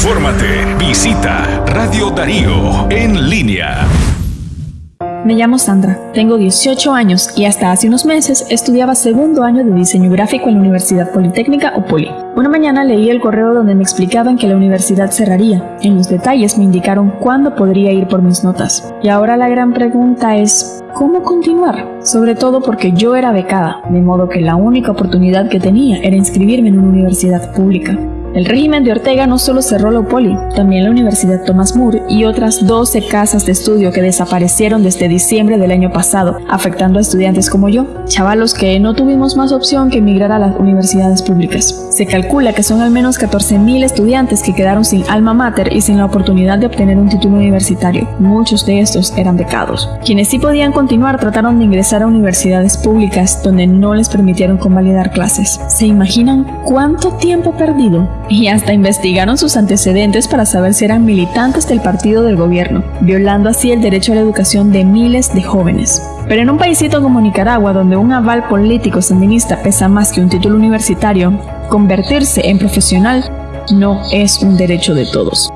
Infórmate. Visita Radio Darío en línea. Me llamo Sandra, tengo 18 años y hasta hace unos meses estudiaba segundo año de diseño gráfico en la Universidad Politécnica o Poli. Una mañana leí el correo donde me explicaban que la universidad cerraría. En los detalles me indicaron cuándo podría ir por mis notas. Y ahora la gran pregunta es, ¿cómo continuar? Sobre todo porque yo era becada, de modo que la única oportunidad que tenía era inscribirme en una universidad pública. El régimen de Ortega no solo cerró la UPOLI, también la Universidad Thomas More y otras 12 casas de estudio que desaparecieron desde diciembre del año pasado, afectando a estudiantes como yo, chavalos que no tuvimos más opción que emigrar a las universidades públicas. Se calcula que son al menos 14.000 estudiantes que quedaron sin alma mater y sin la oportunidad de obtener un título universitario. Muchos de estos eran becados. Quienes sí podían continuar trataron de ingresar a universidades públicas donde no les permitieron convalidar clases. ¿Se imaginan cuánto tiempo perdido? Y hasta investigaron sus antecedentes para saber si eran militantes del partido del gobierno, violando así el derecho a la educación de miles de jóvenes. Pero en un paísito como Nicaragua, donde un aval político sandinista pesa más que un título universitario, convertirse en profesional no es un derecho de todos.